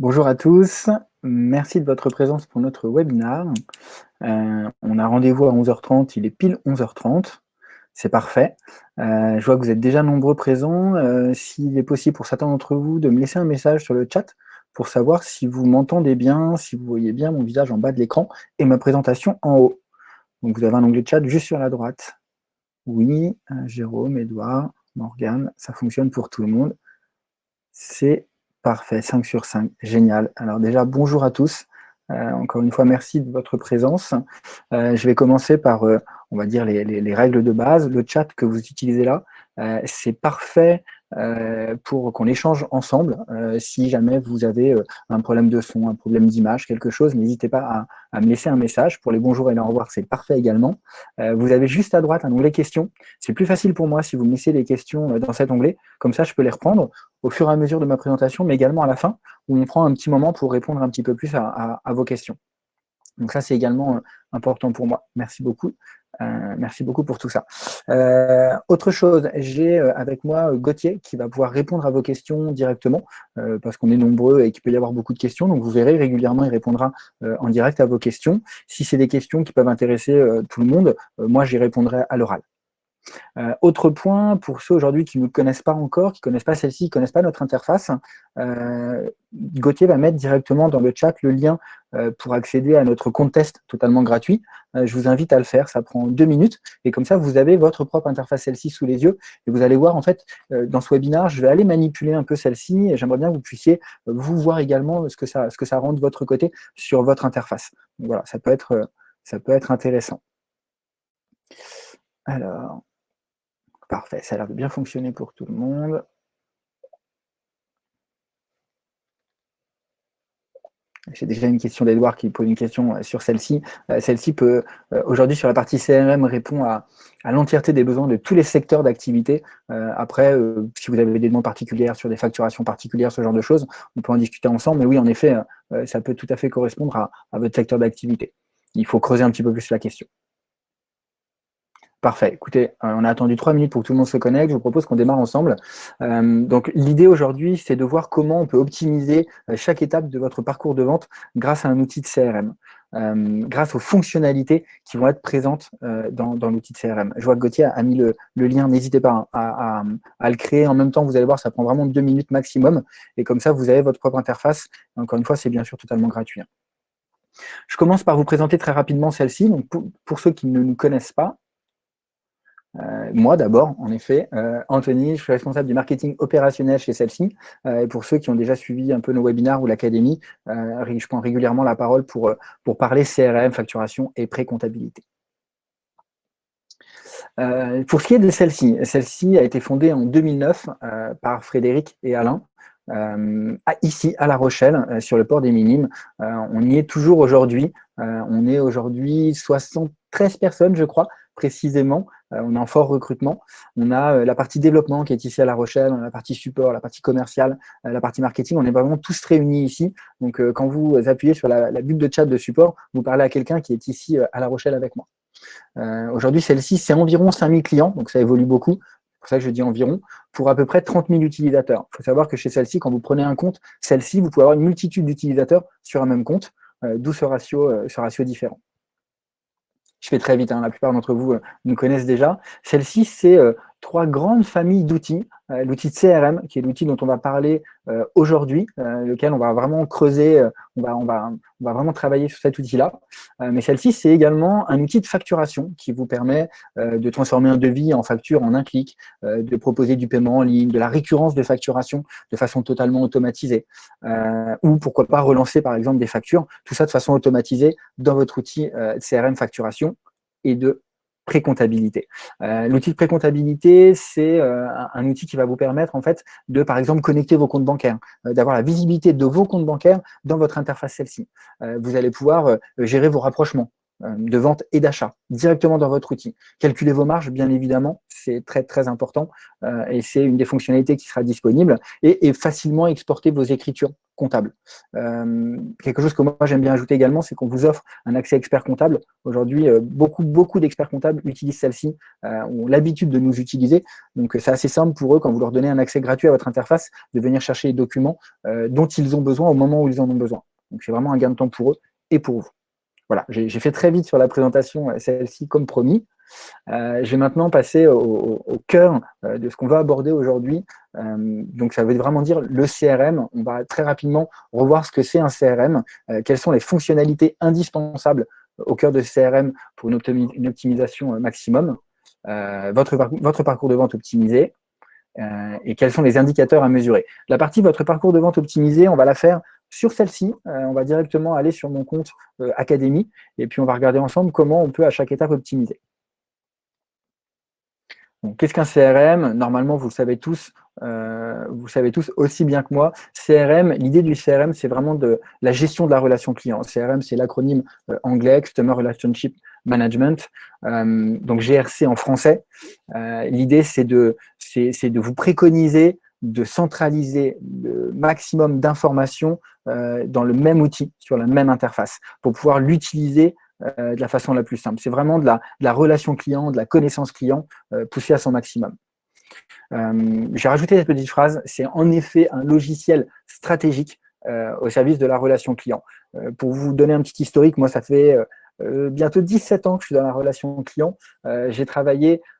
Bonjour à tous, merci de votre présence pour notre webinaire. Euh, on a rendez-vous à 11h30, il est pile 11h30, c'est parfait. Euh, je vois que vous êtes déjà nombreux présents. Euh, s'il est possible pour certains d'entre vous de me laisser un message sur le chat pour savoir si vous m'entendez bien, si vous voyez bien mon visage en bas de l'écran et ma présentation en haut. Donc vous avez un onglet chat juste sur la droite. Oui, Jérôme, Edouard, Morgane, ça fonctionne pour tout le monde. C'est Parfait, 5 sur 5, génial. Alors déjà, bonjour à tous. Euh, encore une fois, merci de votre présence. Euh, je vais commencer par, euh, on va dire, les, règles de base. Le chat que vous utilisez là, c'est parfait pour qu'on échange ensemble. Euh, si jamais vous avez euh, un problème de son, un problème d'image, quelque chose, n'hésitez pas à, me laisser un message. Pour les bonjours et les au revoir, c'est parfait également. vous avez juste à droite un onglet questions. C'est plus facile pour moi si vous me laissez les questions dans cet onglet. Comme ça, je peux les reprendre au fur et à mesure de ma présentation, mais également à la fin, où on prend un petit moment pour répondre un petit peu plus à vos questions. Donc ça, c'est également important pour moi. Merci beaucoup. Euh, merci beaucoup pour tout ça. Euh, autre chose, j'ai euh, avec moi Gauthier qui va pouvoir répondre à vos questions directement parce qu'on est nombreux et qu'il peut y avoir beaucoup de questions. Donc vous verrez régulièrement, il répondra en direct à vos questions. Si c'est des questions qui peuvent intéresser tout le monde, moi j'y répondrai à l'oral. Euh, autre point, pour ceux aujourd'hui qui ne nous connaissent pas encore, qui ne connaissent pas celle-ci, qui ne connaissent pas notre interface, euh, Gauthier va mettre directement dans le chat le lien euh, pour accéder à notre compte test totalement gratuit. je vous invite à le faire, ça prend deux minutes, et comme ça, vous avez votre propre interface celle-ci sous les yeux, et vous allez voir, en fait, dans ce webinaire, je vais aller manipuler un peu celle-ci, et j'aimerais bien que vous puissiez vous voir également ce que ça, ce que ça rend de votre côté sur votre interface. voilà, ça peut être, ça peut être intéressant. Alors, Parfait, ça a l'air de bien fonctionner pour tout le monde. J'ai déjà une question d'Edouard qui pose une question euh, sur celle-ci. Euh, celle-ci peut, euh, aujourd'hui, sur la partie CRM, répondre à, l'entièreté des besoins de tous les secteurs d'activité. après, si vous avez des demandes particulières sur des facturations particulières, ce genre de choses, on peut en discuter ensemble. Mais oui, en effet, ça peut tout à fait correspondre à votre secteur d'activité. Il faut creuser un petit peu plus la question. Parfait. Écoutez, euh, on a attendu trois minutes pour que tout le monde se connecte. Je vous propose qu'on démarre ensemble. Euh, donc, l'idée aujourd'hui, c'est de voir comment on peut optimiser euh, chaque étape de votre parcours de vente grâce à un outil de CRM, grâce aux fonctionnalités qui vont être présentes dans, l'outil de CRM. Je vois que Gauthier a mis le, lien. N'hésitez pas à, le créer. En même temps, vous allez voir, ça prend vraiment deux minutes maximum. Et comme ça, vous avez votre propre interface. Encore une fois, c'est bien sûr totalement gratuit. Hein. Je commence par vous présenter très rapidement celle-ci. Pour ceux qui ne nous connaissent pas, euh, moi d'abord, en effet. Euh, Anthony, je suis responsable du marketing opérationnel chez celle-ci. Euh, et pour ceux qui ont déjà suivi un peu nos webinaires ou l'académie, je prends régulièrement la parole pour, pour parler CRM, facturation et pré-comptabilité. pour ce qui est de celle-ci, celle-ci a été fondée en 2009 par Frédéric et Alain. ici à La Rochelle, sur le port des Minimes. on y est toujours aujourd'hui. on est aujourd'hui 73 personnes, je crois, précisément. Euh, on est en fort recrutement. On a euh, la partie développement qui est ici à La Rochelle, on a la partie support, la partie commerciale, euh, la partie marketing. On est vraiment tous réunis ici. Donc, quand vous appuyez sur la, bulle de chat de support, vous parlez à quelqu'un qui est ici à La Rochelle avec moi. Aujourd'hui, celle-ci, c'est environ 5000 clients, donc ça évolue beaucoup. C'est pour ça que je dis environ, pour à peu près 30 000 utilisateurs. Il faut savoir que chez celle-ci, quand vous prenez un compte, celle-ci, vous pouvez avoir une multitude d'utilisateurs sur un même compte, d'où ce ratio différent je fais très vite, hein, la plupart d'entre vous euh, nous connaissent déjà. Celle-ci, c'est euh, trois grandes familles d'outils. Euh, l'outil de CRM, qui est l'outil dont on va parler euh, aujourd'hui, euh, lequel on va vraiment creuser, on, va, on, va, on va vraiment travailler sur cet outil-là. mais celle-ci, c'est également un outil de facturation qui vous permet de transformer un devis en facture en un clic, de proposer du paiement en ligne, de la récurrence de facturation de façon totalement automatisée, ou pourquoi pas relancer par exemple des factures, tout ça de façon automatisée dans votre outil CRM facturation et de pré-comptabilité. Euh, l'outil de pré-comptabilité, c'est euh, un, outil qui va vous permettre en fait de, par exemple, connecter vos comptes bancaires, euh, d'avoir la visibilité de vos comptes bancaires dans votre interface celle-ci. vous allez pouvoir gérer vos rapprochements, de vente et d'achat directement dans votre outil. Calculer vos marges, bien évidemment, c'est très très important et c'est une des fonctionnalités qui sera disponible et, facilement exporter vos écritures comptables. quelque chose que moi j'aime bien ajouter également, c'est qu'on vous offre un accès expert comptable. Aujourd'hui, beaucoup beaucoup d'experts comptables utilisent celle-ci, ont l'habitude de nous utiliser. Donc c'est assez simple pour eux, quand vous leur donnez un accès gratuit à votre interface, de venir chercher les documents dont ils ont besoin au moment où ils en ont besoin. Donc c'est vraiment un gain de temps pour eux et pour vous. Voilà, j'ai fait très vite sur la présentation, euh, celle-ci comme promis. Euh, je vais maintenant passer au, cœur euh, de ce qu'on va aborder aujourd'hui. donc, ça veut vraiment dire le CRM. On va très rapidement revoir ce que c'est un CRM, quelles sont les fonctionnalités indispensables au cœur de CRM pour une, une optimisation maximum, votre, votre parcours de vente optimisé, et quels sont les indicateurs à mesurer. La partie votre parcours de vente optimisé, on va la faire sur celle-ci, euh, on va directement aller sur mon compte euh, Académie et puis on va regarder ensemble comment on peut à chaque étape optimiser. Qu'est-ce qu'un CRM Normalement, vous le savez tous, euh, vous savez tous aussi bien que moi. CRM, l'idée du CRM, c'est vraiment de la gestion de la relation client. CRM, c'est l'acronyme anglais, Customer Relationship Management, donc GRC en français. l'idée, c'est de, de vous préconiser de centraliser le maximum d'informations euh, dans le même outil, sur la même interface, pour pouvoir l'utiliser euh, de la façon la plus simple. C'est vraiment de la, relation client, de la connaissance client euh, poussée à son maximum. J'ai rajouté cette petite phrase, c'est en effet un logiciel stratégique au service de la relation client. pour vous donner un petit historique, moi ça fait bientôt 17 ans que je suis dans la relation client. J'ai travaillé euh,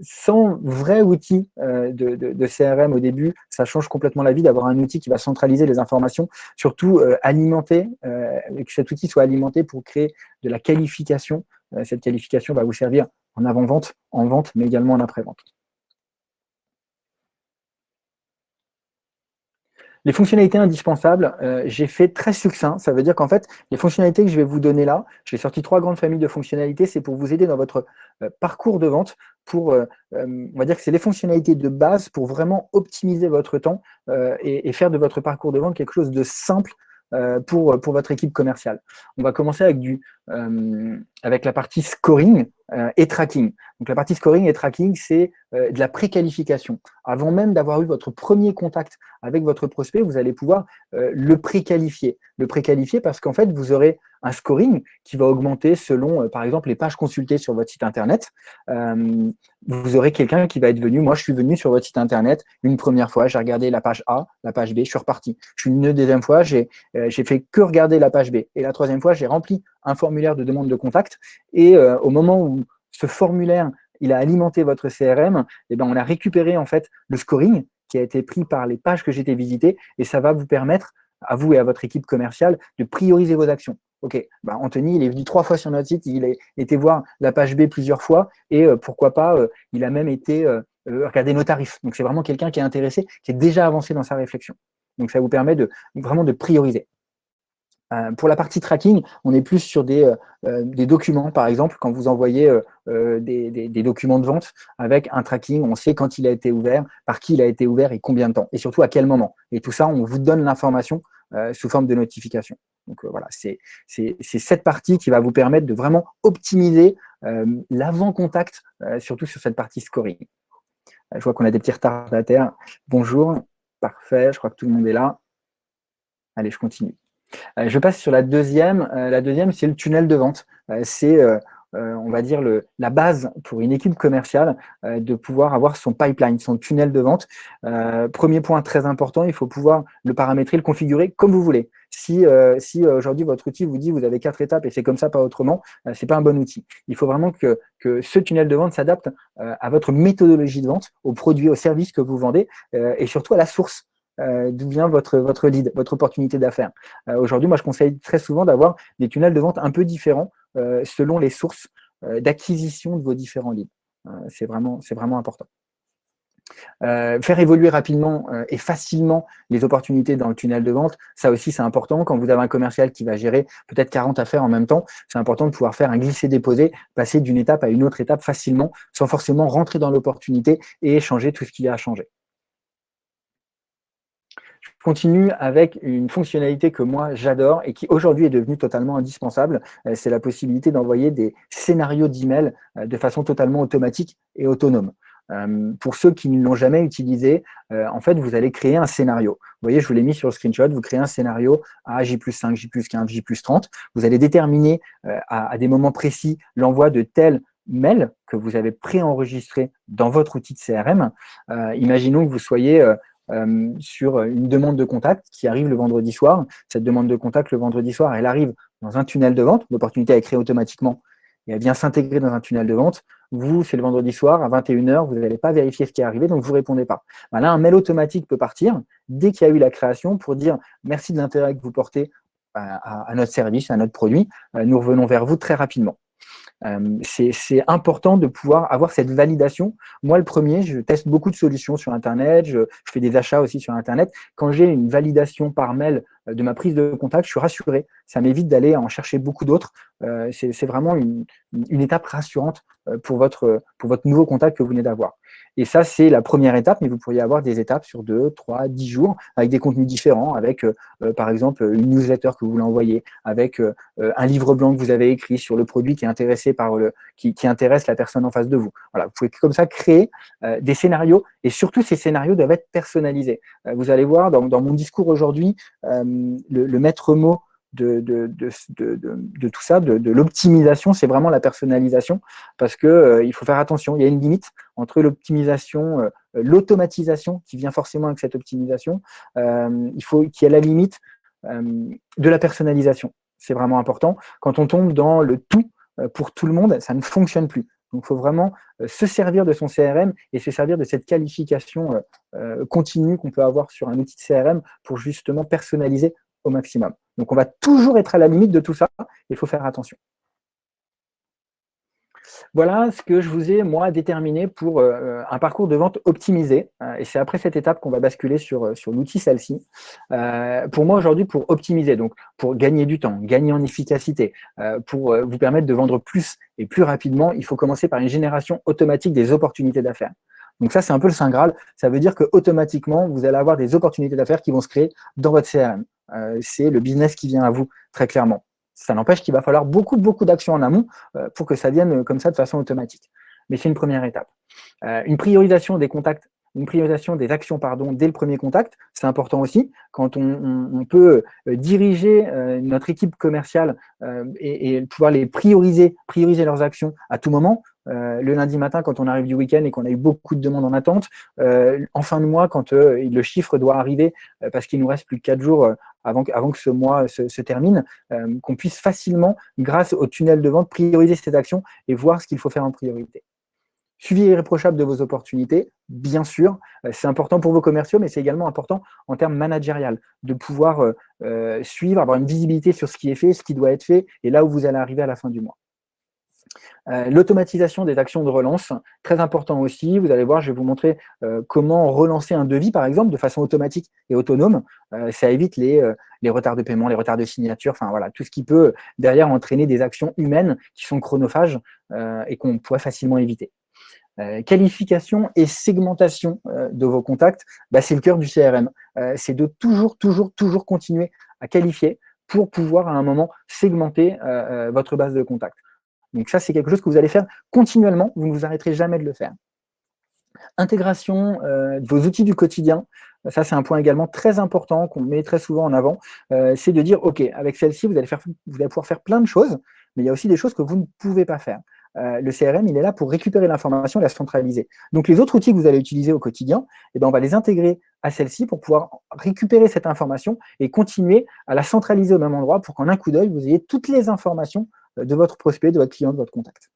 sans vrai outil euh, de, CRM au début, ça change complètement la vie d'avoir un outil qui va centraliser les informations, surtout euh, alimenter, que cet outil soit alimenté pour créer de la qualification. cette qualification va vous servir en avant-vente, en vente, mais également en après-vente. Les fonctionnalités indispensables, euh, j'ai fait très succinct. Ça veut dire qu'en fait, les fonctionnalités que je vais vous donner là, j'ai sorti trois grandes familles de fonctionnalités, c'est pour vous aider dans votre euh, parcours de vente, pour, euh, on va dire que c'est les fonctionnalités de base pour vraiment optimiser votre temps et, faire de votre parcours de vente quelque chose de simple pour, pour votre équipe commerciale. On va commencer avec, du, avec la partie scoring et tracking. Donc la partie scoring et tracking, c'est de la préqualification. Avant même d'avoir eu votre premier contact avec votre prospect, vous allez pouvoir le préqualifier. Le préqualifier parce qu'en fait, vous aurez un scoring qui va augmenter selon, euh, par exemple, les pages consultées sur votre site Internet. Euh, vous aurez quelqu'un qui va être venu, moi je suis venu sur votre site Internet une première fois, j'ai regardé la page A, la page B, je suis reparti. Je suis une deuxième fois, j'ai euh, fait que regarder la page B. Et la troisième fois, j'ai rempli un formulaire de demande de contact. Et au moment où ce formulaire il a alimenté votre CRM, et eh ben, on a récupéré en fait le scoring qui a été pris par les pages que été visitées et ça va vous permettre à vous et à votre équipe commerciale de prioriser vos actions. Ok, bah Anthony, il est venu trois fois sur notre site, il a été voir la page B plusieurs fois et euh, pourquoi pas, euh, il a même été euh, regarder nos tarifs. Donc, c'est vraiment quelqu'un qui est intéressé, qui est déjà avancé dans sa réflexion. Donc, ça vous permet de vraiment de prioriser. Pour la partie tracking, on est plus sur des, des documents, par exemple, quand vous envoyez des, documents de vente avec un tracking, on sait quand il a été ouvert, par qui il a été ouvert et combien de temps, et surtout à quel moment. Et tout ça, on vous donne l'information sous forme de notification. Donc euh, voilà, c'est cette partie qui va vous permettre de vraiment optimiser euh, l'avant-contact, euh, surtout sur cette partie scoring. je vois qu'on a des petits retardataires. Bonjour, parfait, je crois que tout le monde est là. Allez, je continue. Je passe sur la deuxième. la deuxième, c'est le tunnel de vente. c'est euh, on va dire, la base pour une équipe commerciale euh, de pouvoir avoir son pipeline, son tunnel de vente. Euh, premier point très important, il faut pouvoir le paramétrer, le configurer comme vous voulez. Si, aujourd'hui votre outil vous dit vous avez quatre étapes et c'est comme ça, pas autrement, c'est pas un bon outil. Il faut vraiment que, que ce tunnel de vente s'adapte à votre méthodologie de vente, aux produits, aux services que vous vendez et surtout à la source. D'où vient votre, votre lead, votre opportunité d'affaires. Aujourd'hui, moi, je conseille très souvent d'avoir des tunnels de vente un peu différents euh, selon les sources euh, d'acquisition de vos différents leads. Euh, c'est vraiment, vraiment important. faire évoluer rapidement et facilement les opportunités dans le tunnel de vente, ça aussi c'est important. Quand vous avez un commercial qui va gérer peut-être 40 affaires en même temps, c'est important de pouvoir faire un glisser-déposer, passer d'une étape à une autre étape facilement, sans forcément rentrer dans l'opportunité et changer tout ce qu'il y a à changer. Je continue avec une fonctionnalité que moi j'adore et qui aujourd'hui est devenue totalement indispensable. C'est la possibilité d'envoyer des scénarios d'email de façon totalement automatique et autonome. Euh, pour ceux qui ne l'ont jamais utilisé, euh, en fait, vous allez créer un scénario. Vous voyez, je vous l'ai mis sur le screenshot, vous créez un scénario à J plus 5, J plus 15, J plus 30. Vous allez déterminer euh, à, des moments précis l'envoi de tel mail que vous avez préenregistré dans votre outil de CRM. imaginons que vous soyez sur une demande de contact qui arrive le vendredi soir. Cette demande de contact, le vendredi soir, elle arrive dans un tunnel de vente. L'opportunité est créée automatiquement et elle vient s'intégrer dans un tunnel de vente. Vous, c'est le vendredi soir, à 21h, vous n'allez pas vérifier ce qui est arrivé, donc vous ne répondez pas. Là, un mail automatique peut partir dès qu'il y a eu la création pour dire merci de l'intérêt que vous portez à, notre service, à notre produit. Euh, nous revenons vers vous très rapidement. Euh, c'est important de pouvoir avoir cette validation. Moi, le premier, je teste beaucoup de solutions sur Internet, je, fais des achats aussi sur Internet. Quand j'ai une validation par mail euh, de ma prise de contact, je suis rassuré. Ça m'évite d'aller en chercher beaucoup d'autres. Euh, c'est vraiment une, étape rassurante pour votre nouveau contact que vous venez d'avoir. Et ça, c'est la première étape, mais vous pourriez avoir des étapes sur 2, 3, 10 jours, avec des contenus différents, avec, euh, euh, par exemple, une newsletter que vous voulez envoyer, avec euh, un livre blanc que vous avez écrit sur le produit qui est intéressé par le, qui, intéresse la personne en face de vous. Voilà, vous pouvez comme ça créer des scénarios, et surtout, ces scénarios doivent être personnalisés. vous allez voir, dans, mon discours aujourd'hui, le maître mot de, tout ça, de, l'optimisation, c'est vraiment la personnalisation, parce que euh, il faut faire attention, il y a une limite entre l'optimisation, euh, l'automatisation qui vient forcément avec cette optimisation, euh, il faut qu'il y ait la limite de la personnalisation. C'est vraiment important. Quand on tombe dans le tout pour tout le monde, ça ne fonctionne plus. Donc, il faut vraiment se servir de son CRM et se servir de cette qualification continue qu'on peut avoir sur un outil de CRM pour justement personnaliser maximum. Donc, on va toujours être à la limite de tout ça. Il faut faire attention. Voilà ce que je vous ai, moi, déterminé pour euh, un parcours de vente optimisé. Euh, et c'est après cette étape qu'on va basculer sur, euh, sur l'outil celle-ci. pour moi, aujourd'hui, pour optimiser, donc pour gagner du temps, gagner en efficacité, pour vous permettre de vendre plus et plus rapidement, il faut commencer par une génération automatique des opportunités d'affaires. Donc ça, c'est un peu le Saint Graal. Ça veut dire que automatiquement, vous allez avoir des opportunités d'affaires qui vont se créer dans votre CRM. Euh, c'est le business qui vient à vous, très clairement. Ça n'empêche qu'il va falloir beaucoup, beaucoup d'actions en amont euh, pour que ça vienne comme ça de façon automatique. Mais c'est une première étape. Euh, une priorisation des contacts une priorisation des actions pardon, dès le premier contact, c'est important aussi. Quand on, peut diriger notre équipe commerciale et, pouvoir les prioriser, prioriser leurs actions à tout moment, euh, le lundi matin quand on arrive du week-end et qu'on a eu beaucoup de demandes en attente, euh, en fin de mois quand euh, le chiffre doit arriver parce qu'il nous reste plus de 4 jours avant, que ce mois se, termine, qu'on puisse facilement, grâce au tunnel de vente, prioriser ces actions et voir ce qu'il faut faire en priorité. Suivi irréprochable de vos opportunités, bien sûr, c'est important pour vos commerciaux, mais c'est également important en termes managérial, de pouvoir suivre, avoir une visibilité sur ce qui est fait, ce qui doit être fait, et là où vous allez arriver à la fin du mois. Euh, l'automatisation des actions de relance, très important aussi. Vous allez voir, je vais vous montrer euh, comment relancer un devis, par exemple, de façon automatique et autonome. Euh, ça évite les, retards de paiement, les retards de signature, enfin voilà, tout ce qui peut derrière entraîner des actions humaines qui sont chronophages et qu'on pourrait facilement éviter. qualification et segmentation de vos contacts, bah, c'est le cœur du CRM. c'est de toujours, toujours, toujours continuer à qualifier pour pouvoir à un moment segmenter votre base de contacts. Donc ça, c'est quelque chose que vous allez faire continuellement, vous ne vous arrêterez jamais de le faire. Intégration euh, de vos outils du quotidien, ça c'est un point également très important qu'on met très souvent en avant, euh, c'est de dire, ok, avec celle-ci, vous, allez pouvoir faire plein de choses, mais il y a aussi des choses que vous ne pouvez pas faire. Euh, le CRM, il est là pour récupérer l'information et la centraliser. Donc les autres outils que vous allez utiliser au quotidien, eh ben, on va les intégrer à celle-ci pour pouvoir récupérer cette information et continuer à la centraliser au même endroit pour qu'en un coup d'œil, vous ayez toutes les informations de votre prospect, de votre client, de votre contact.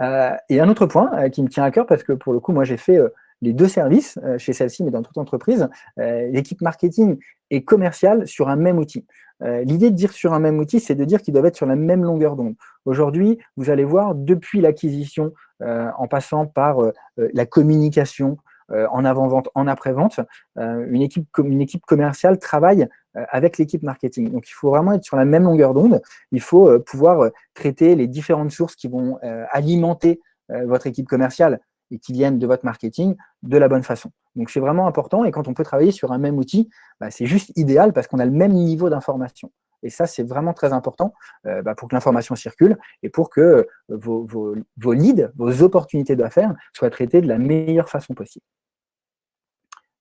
Euh, et un autre point euh, qui me tient à cœur, parce que pour le coup, moi j'ai fait euh, les deux services chez celle-ci, mais dans toute entreprise, l'équipe marketing et commerciale sur un même outil. L'idée de dire sur un même outil, c'est de dire qu'ils doivent être sur la même longueur d'onde. Aujourd'hui, vous allez voir, depuis l'acquisition, en passant par la communication, en avant-vente, en après-vente, une, équipe, une équipe commerciale travaille euh, avec l'équipe marketing. Donc, il faut vraiment être sur la même longueur d'onde. Il faut euh, pouvoir euh, traiter les différentes sources qui vont alimenter votre équipe commerciale et qui viennent de votre marketing de la bonne façon. Donc, c'est vraiment important. Et quand on peut travailler sur un même outil, bah, c'est juste idéal parce qu'on a le même niveau d'information. Et ça, c'est vraiment très important euh, bah, pour que l'information circule et pour que euh, vos, vos leads, vos opportunités d'affaires soient traitées de la meilleure façon possible.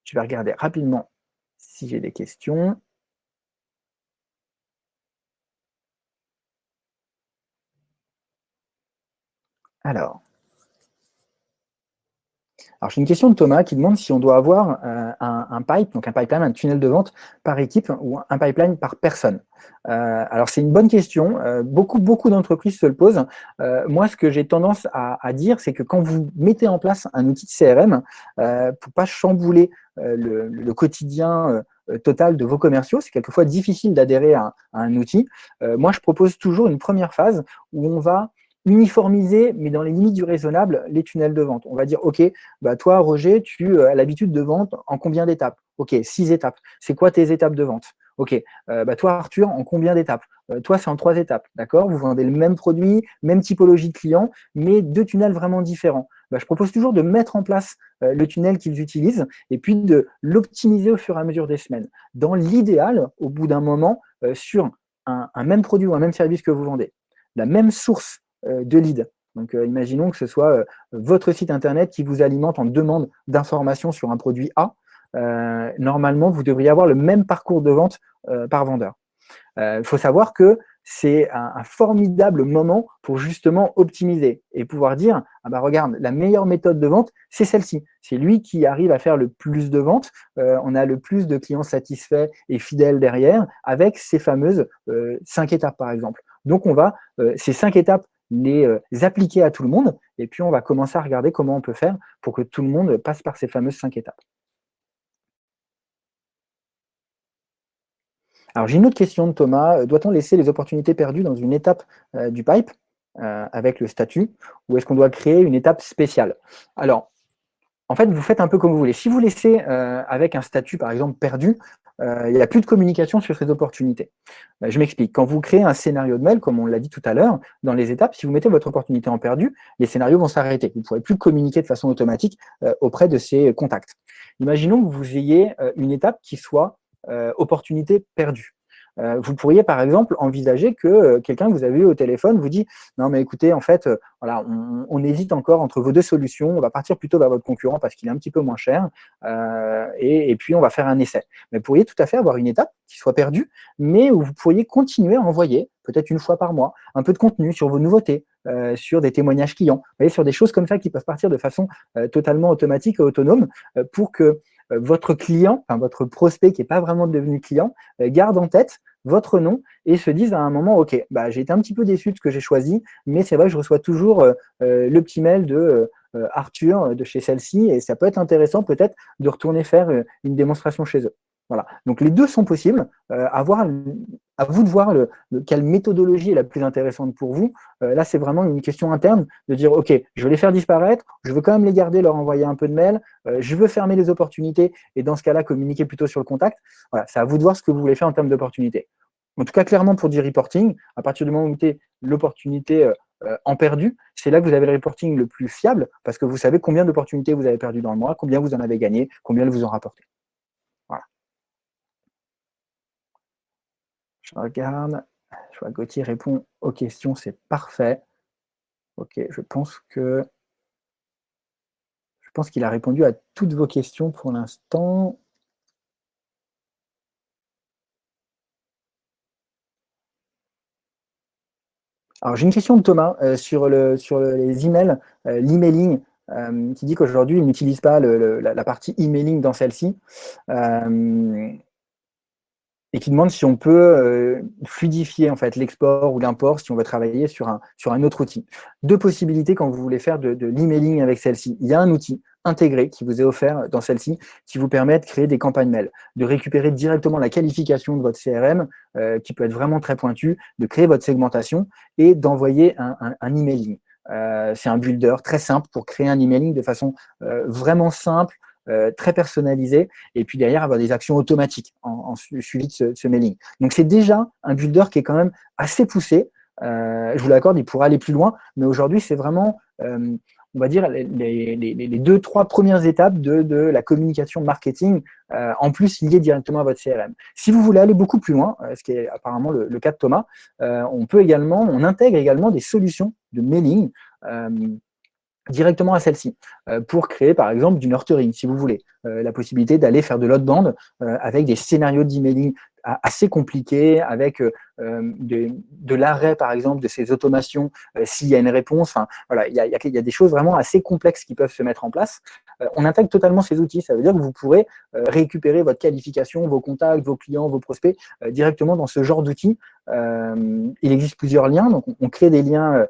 Je vais regarder rapidement si j'ai des questions. Alors, alors, j'ai une question de Thomas qui demande si on doit avoir euh, un, pipe, donc un pipeline, un tunnel de vente par équipe ou un pipeline par personne. Euh, alors, c'est une bonne question. Euh, beaucoup beaucoup d'entreprises se le posent. moi, ce que j'ai tendance à, dire, c'est que quand vous mettez en place un outil de CRM, pour pas chambouler le, quotidien total de vos commerciaux, c'est quelquefois difficile d'adhérer à, à, un outil. moi, je propose toujours une première phase où on va uniformiser, mais dans les limites du raisonnable, les tunnels de vente. On va dire, OK, bah toi, Roger, tu as l'habitude de vente en combien d'étapes? OK, six étapes. C'est quoi tes étapes de vente? OK, euh, bah toi, Arthur, en combien d'étapes? Euh, Toi, c'est en trois étapes, d'accord? Vous vendez le même produit, même typologie de client, mais deux tunnels vraiment différents. Bah, je propose toujours de mettre en place euh, le tunnel qu'ils utilisent et puis de l'optimiser au fur et à mesure des semaines. Dans l'idéal, au bout d'un moment, sur un, même produit ou un même service que vous vendez, la même source euh, de leads. Donc, euh, imaginons que ce soit euh, votre site Internet qui vous alimente en demande d'informations sur un produit A. normalement, vous devriez avoir le même parcours de vente par vendeur. Il faut savoir que c'est un, formidable moment pour justement optimiser et pouvoir dire ah bah regarde, la meilleure méthode de vente, c'est celle-ci. C'est lui qui arrive à faire le plus de ventes. on a le plus de clients satisfaits et fidèles derrière avec ces fameuses cinq étapes, par exemple. Donc, on va, ces cinq étapes les, euh, appliquer à tout le monde, et puis on va commencer à regarder comment on peut faire pour que tout le monde passe par ces fameuses cinq étapes. Alors j'ai une autre question de Thomas. Euh, doit-on laisser les opportunités perdues dans une étape euh, du pipe avec le statut ou est-ce qu'on doit créer une étape spéciale? Alors, en fait, vous faites un peu comme vous voulez. Si vous laissez avec un statut, par exemple, perdu, euh, il n'y a plus de communication sur ces opportunités. Euh, je m'explique. Quand vous créez un scénario de mail, comme on l'a dit tout à l'heure, dans les étapes, si vous mettez votre opportunité en perdu, les scénarios vont s'arrêter. Vous ne pourrez plus communiquer de façon automatique euh, auprès de ces contacts. Imaginons que vous ayez une étape qui soit opportunité perdue. Euh, vous pourriez par exemple envisager que euh, quelqu'un que vous avez eu au téléphone vous dit « Non mais écoutez, en fait, euh, voilà, on, hésite encore entre vos deux solutions, on va partir plutôt vers votre concurrent parce qu'il est un petit peu moins cher et, puis on va faire un essai. » Mais vous pourriez tout à fait avoir une étape qui soit perdue, mais où vous pourriez continuer à envoyer, peut-être une fois par mois, un peu de contenu sur vos nouveautés, sur des témoignages clients, vous voyez, sur des choses comme ça qui peuvent partir de façon totalement automatique et autonome pour que euh, votre client, enfin votre prospect qui n'est pas vraiment devenu client, euh, garde en tête votre nom et se dise à un moment, OK, bah, j'ai été un petit peu déçu de ce que j'ai choisi, mais c'est vrai que je reçois toujours euh, le petit mail de Arthur de chez celle-ci et ça peut être intéressant peut-être de retourner faire une démonstration chez eux. Voilà. Donc les deux sont possibles. Euh, à, vous de voir le, quelle méthodologie est la plus intéressante pour vous. Euh, là, c'est vraiment une question interne de dire, OK, je veux les faire disparaître, je veux quand même les garder, leur envoyer un peu de mail, euh, je veux fermer les opportunités et dans ce cas-là, communiquer plutôt sur le contact. Voilà, c'est à vous de voir ce que vous voulez faire en termes d'opportunités. En tout cas, clairement, pour du reporting, à partir du moment où vous l'opportunité en perdu, c'est là que vous avez le reporting le plus fiable parce que vous savez combien d'opportunités vous avez perdu dans le mois, combien vous en avez gagné, combien elles vous ont rapporté. Je regarde. Je vois Gauthier répond aux questions, c'est parfait. Ok, je pense que je pense qu'il a répondu à toutes vos questions pour l'instant. Alors, j'ai une question de Thomas euh, sur, le, sur les emails, euh, l'emailing, euh, qui dit qu'aujourd'hui, il n'utilise pas la, la, partie emailing dans celle-ci et qui demande si on peut euh, fluidifier en fait l'export ou l'import si on veut travailler sur un, sur un autre outil. Deux possibilités quand vous voulez faire de, l'emailing avec celle-ci. Il y a un outil intégré qui vous est offert dans celle-ci qui vous permet de créer des campagnes mail, de récupérer directement la qualification de votre CRM euh, qui peut être vraiment très pointue, de créer votre segmentation et d'envoyer un, un, emailing. Euh, c'est un builder très simple pour créer un emailing de façon vraiment simple, euh, très personnalisé, et puis derrière avoir des actions automatiques en, suivi de ce, mailing. Donc c'est déjà un builder qui est quand même assez poussé. Euh, je vous l'accorde, il pourrait aller plus loin, mais aujourd'hui c'est vraiment, euh, on va dire, les, deux, trois premières étapes de, la communication marketing, en plus liées directement à votre CRM. Si vous voulez aller beaucoup plus loin, ce qui est apparemment le, le cas de Thomas, on peut également, on intègre également des solutions de mailing directement à celle-ci, euh, pour créer par exemple du nurturing, si vous voulez, euh, la possibilité d'aller faire de l'outbound euh, avec des scénarios d'emailing assez compliqués, avec de, l'arrêt par exemple de ces automations s'il y a une réponse. Voilà, il y a, y a, des choses vraiment assez complexes qui peuvent se mettre en place. on intègre totalement ces outils, ça veut dire que vous pourrez récupérer votre qualification, vos contacts, vos clients, vos prospects directement dans ce genre d'outils. il existe plusieurs liens, donc on crée des liens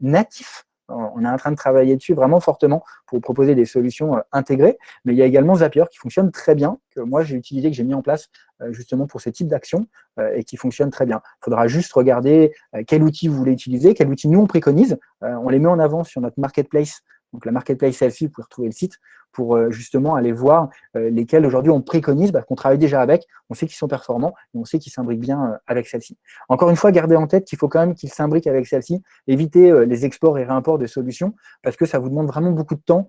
natifs on est en train de travailler dessus vraiment fortement pour proposer des solutions euh, intégrées. Mais il y a également Zapier qui fonctionne très bien, que moi j'ai utilisé, que j'ai mis en place euh, justement pour ce type d'action euh, et qui fonctionne très bien. Il faudra juste regarder quel outil vous voulez utiliser, quel outil nous on préconise. On les met en avant sur notre marketplace donc la marketplace selfie, vous pouvez retrouver le site pour euh, justement aller voir euh, lesquels aujourd'hui on préconise, parce qu'on travaille déjà avec, on sait qu'ils sont performants, et on sait qu'ils s'imbriquent bien euh, avec celle-ci. Encore une fois, gardez en tête qu'il faut quand même qu'ils s'imbriquent avec celle-ci, évitez les exports et réimports de solutions, parce que ça vous demande vraiment beaucoup de temps,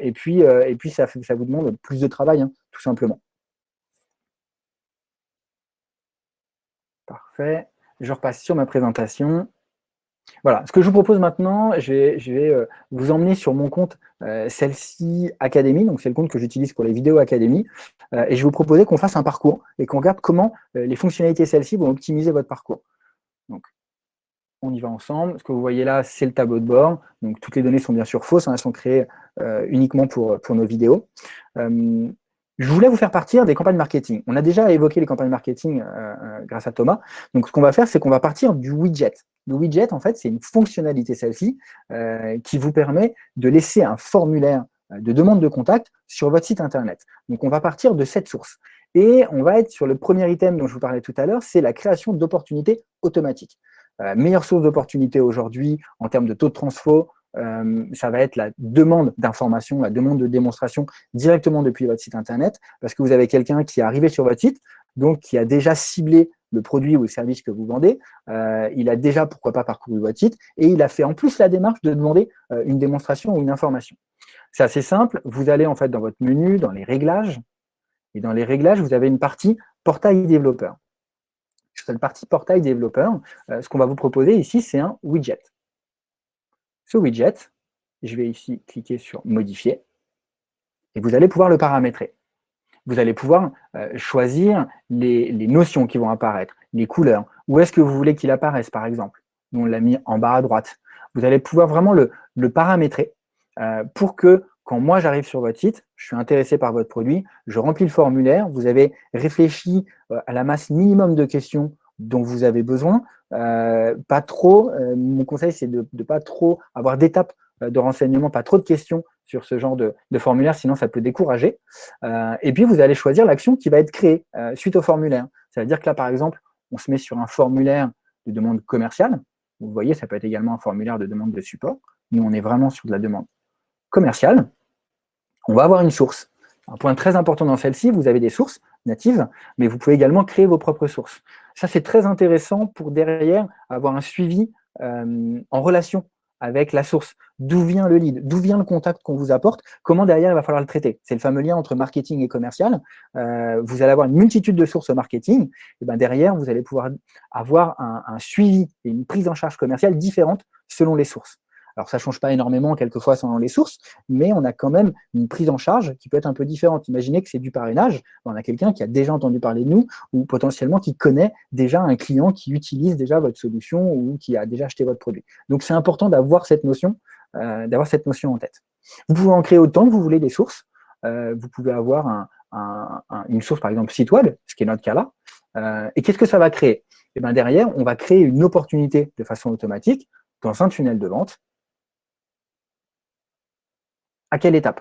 et puis, et puis ça, ça, vous demande plus de travail, hein, tout simplement. Parfait. Je repasse sur ma présentation. Voilà, ce que je vous propose maintenant, je vais, euh, vous emmener sur mon compte euh, celle-ci Académie, donc c'est le compte que j'utilise pour les vidéos Académie, euh, et je vais vous proposer qu'on fasse un parcours et qu'on regarde comment les fonctionnalités celles-ci vont optimiser votre parcours. Donc, on y va ensemble. Ce que vous voyez là, c'est le tableau de bord. Donc, toutes les données sont bien sûr fausses, hein, elles sont créées uniquement pour nos vidéos. Je voulais vous faire partir des campagnes marketing. On a déjà évoqué les campagnes marketing euh, euh, grâce à Thomas. Donc, ce qu'on va faire, c'est qu'on va partir du widget. Le widget, en fait, c'est une fonctionnalité, celle-ci, euh, qui vous permet de laisser un formulaire de demande de contact sur votre site Internet. Donc, on va partir de cette source. Et on va être sur le premier item dont je vous parlais tout à l'heure, c'est la création d'opportunités automatiques. meilleure source d'opportunités aujourd'hui en termes de taux de transfo, euh, ça va être la demande d'information, la demande de démonstration directement depuis votre site Internet, parce que vous avez quelqu'un qui est arrivé sur votre site, donc qui a déjà ciblé le produit ou le service que vous vendez, euh, il a déjà, pourquoi pas, parcouru votre site, et il a fait en plus la démarche de demander euh, une démonstration ou une information. C'est assez simple, vous allez en fait dans votre menu, dans les réglages, et dans les réglages, vous avez une partie portail développeur. Sur cette partie portail développeur, ce qu'on va vous proposer ici, c'est un widget ce widget, je vais ici cliquer sur modifier, et vous allez pouvoir le paramétrer. Vous allez pouvoir euh, choisir les, notions qui vont apparaître, les couleurs, où est-ce que vous voulez qu'il apparaisse par exemple? on l'a mis en bas à droite. Vous allez pouvoir vraiment le, paramétrer euh, pour que quand moi j'arrive sur votre site, je suis intéressé par votre produit, je remplis le formulaire, vous avez réfléchi euh, à la masse minimum de questions dont vous avez besoin. Euh, pas trop, euh, mon conseil, c'est de ne pas trop avoir d'étapes euh, de renseignement, pas trop de questions sur ce genre de, formulaire, sinon ça peut décourager. et puis, vous allez choisir l'action qui va être créée suite au formulaire. Ça veut dire que là, par exemple, on se met sur un formulaire de demande commerciale. Vous voyez, ça peut être également un formulaire de demande de support. Nous, on est vraiment sur de la demande commerciale. On va avoir une source. Un point très important dans celle-ci, vous avez des sources natives, mais vous pouvez également créer vos propres sources. Ça, c'est très intéressant pour derrière avoir un suivi euh, en relation avec la source. D'où vient le lead? D'où vient le contact qu'on vous apporte? Comment derrière, il va falloir le traiter? C'est le fameux lien entre marketing et commercial. Euh, vous allez avoir une multitude de sources au marketing. Et ben derrière, vous allez pouvoir avoir un, un suivi et une prise en charge commerciale différente selon les sources. Alors, ça ne change pas énormément quelquefois selon les sources, mais on a quand même une prise en charge qui peut être un peu différente. Imaginez que c'est du parrainage, on a quelqu'un qui a déjà entendu parler de nous ou potentiellement qui connaît déjà un client qui utilise déjà votre solution ou qui a déjà acheté votre produit. Donc, c'est important d'avoir cette notion, euh, cette notion en tête. Vous pouvez en créer autant que vous voulez des sources. Euh, vous pouvez avoir une source, par exemple, site web, ce qui est notre cas là. Euh, et qu'est-ce que ça va créer? Eh bien derrière, on va créer une opportunité de façon automatique dans un tunnel de vente à quelle étape?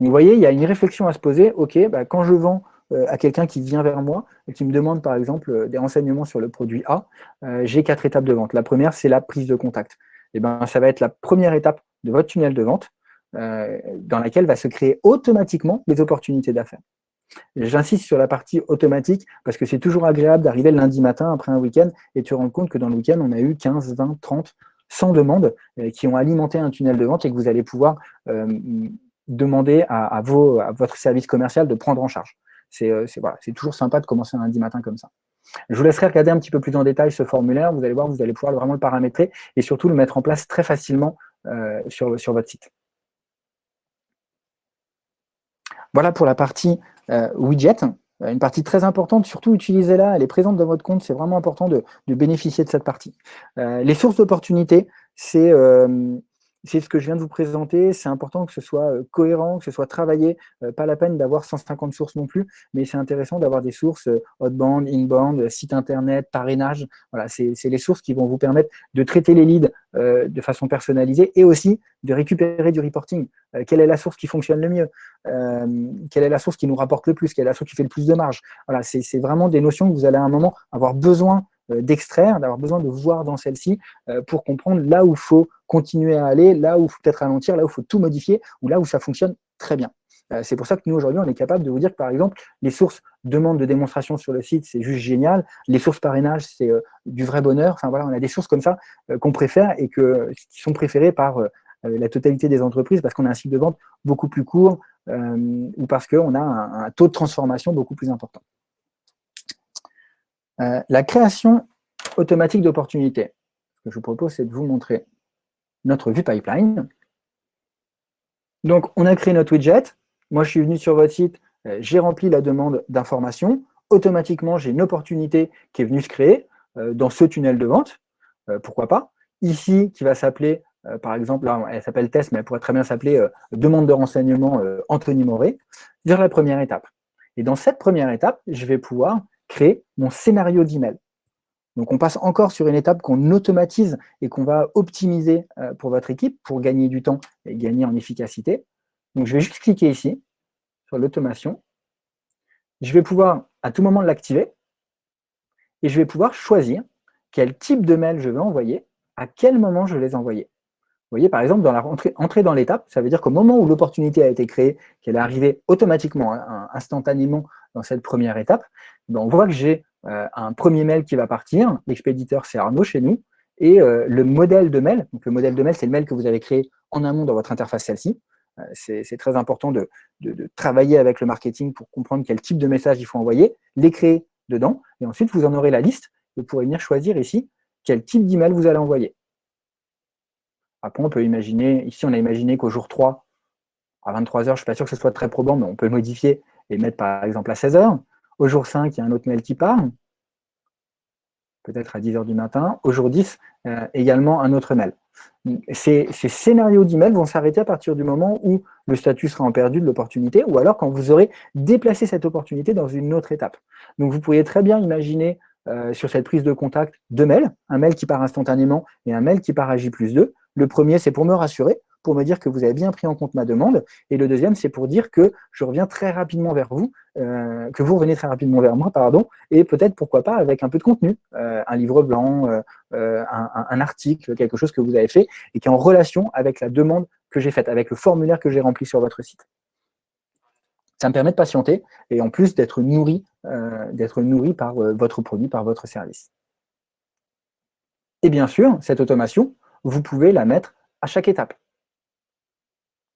Vous voyez, il y a une réflexion à se poser. OK, bah, quand je vends euh, à quelqu'un qui vient vers moi et qui me demande, par exemple, euh, des renseignements sur le produit A, euh, j'ai quatre étapes de vente. La première, c'est la prise de contact. Et eh ben, ça va être la première étape de votre tunnel de vente dans laquelle va se créer automatiquement des opportunités d'affaires. J'insiste sur la partie automatique parce que c'est toujours agréable d'arriver le lundi matin après un week-end et de se rendre compte que dans le week-end, on a eu 15, 20, 30, 100 demandes qui ont alimenté un tunnel de vente et que vous allez pouvoir demander à, votre service commercial de prendre en charge. C'est voilà, toujours sympa de commencer un lundi matin comme ça. Je vous laisserai regarder un petit peu plus en détail ce formulaire. Vous allez voir, vous allez pouvoir vraiment le paramétrer et surtout le mettre en place très facilement sur votre site. Voilà pour la partie widget. Euh, une partie très importante, surtout utilisez-la, elle est présente dans votre compte, c'est vraiment important de, bénéficier de cette partie. Euh, les sources d'opportunités, c'est euh, c'est ce que je viens de vous présenter, c'est important que ce soit euh, cohérent, que ce soit travaillé, euh, pas la peine d'avoir 150 sources non plus, mais c'est intéressant d'avoir des sources euh, outbound, inbound, site internet, parrainage, voilà, c'est les sources qui vont vous permettre de traiter les leads de façon personnalisée et aussi de récupérer du reporting. quelle est la source qui fonctionne le mieux? Quelle est la source qui nous rapporte le plus? Quelle est la source qui fait le plus de marge? Voilà, c'est vraiment des notions que vous allez à un moment avoir besoin d'extraire, d'avoir besoin de voir dans celle-ci euh, pour comprendre là où il faut continuer à aller, là où il faut peut-être ralentir, là où il faut tout modifier, ou là où ça fonctionne très bien. Euh, c'est pour ça que nous, aujourd'hui, on est capable de vous dire que, par exemple, les sources demande de démonstration sur le site, c'est juste génial. Les sources parrainage, c'est du vrai bonheur. Enfin, voilà, on a des sources comme ça qu'on préfère et qui sont préférées par la totalité des entreprises parce qu'on a un cycle de vente beaucoup plus court ou parce qu'on a un, taux de transformation beaucoup plus important. Euh, la création automatique d'opportunités. Ce que je vous propose, c'est de vous montrer notre vue pipeline. Donc, on a créé notre widget. Moi, je suis venu sur votre site, euh, j'ai rempli la demande d'information. Automatiquement, j'ai une opportunité qui est venue se créer euh, dans ce tunnel de vente. pourquoi pas? Ici, qui va s'appeler, par exemple, elle s'appelle test, mais elle pourrait très bien s'appeler demande de renseignement Anthony Moret, vers la première étape. Et dans cette première étape, je vais pouvoir créer mon scénario d'email. Donc, on passe encore sur une étape qu'on automatise et qu'on va optimiser euh, pour votre équipe pour gagner du temps et gagner en efficacité. Donc, je vais juste cliquer ici sur l'automation. Je vais pouvoir à tout moment l'activer et je vais pouvoir choisir quel type de mail je veux envoyer, à quel moment je vais les envoyer. Vous voyez, par exemple, dans la dans l'étape, ça veut dire qu'au moment où l'opportunité a été créée, qu'elle est arrivée automatiquement, hein, instantanément dans cette première étape, ben, on voit que j'ai euh, un premier mail qui va partir, l'expéditeur c'est Arnaud chez nous, et euh, le modèle de mail, donc le modèle de mail c'est le mail que vous avez créé en amont dans votre interface celle-ci, euh, c'est très important de, travailler avec le marketing pour comprendre quel type de message il faut envoyer, les créer dedans, et ensuite vous en aurez la liste, vous pourrez venir choisir ici quel type d'email vous allez envoyer. Après, on peut imaginer, ici on a imaginé qu'au jour 3, à 23h, je ne suis pas sûr que ce soit très probant, mais on peut modifier et mettre par exemple à 16h. Au jour 5, il y a un autre mail qui part, peut-être à 10h du matin. Au jour 10, euh, également un autre mail. Ces, scénarios d'email vont s'arrêter à partir du moment où le statut sera en perdu de l'opportunité ou alors quand vous aurez déplacé cette opportunité dans une autre étape. Donc vous pourriez très bien imaginer euh, sur cette prise de contact deux mails, un mail qui part instantanément et un mail qui part à J plus 2. Le premier, c'est pour me rassurer, pour me dire que vous avez bien pris en compte ma demande. Et le deuxième, c'est pour dire que je reviens très rapidement vers vous, euh, que vous revenez très rapidement vers moi, pardon, et peut-être, pourquoi pas, avec un peu de contenu, euh, un livre blanc, euh, un, article, quelque chose que vous avez fait, et qui est en relation avec la demande que j'ai faite, avec le formulaire que j'ai rempli sur votre site. Ça me permet de patienter, et en plus d'être nourri, d'être nourri par votre produit, par votre service. Et bien sûr, cette automation, vous pouvez la mettre à chaque étape.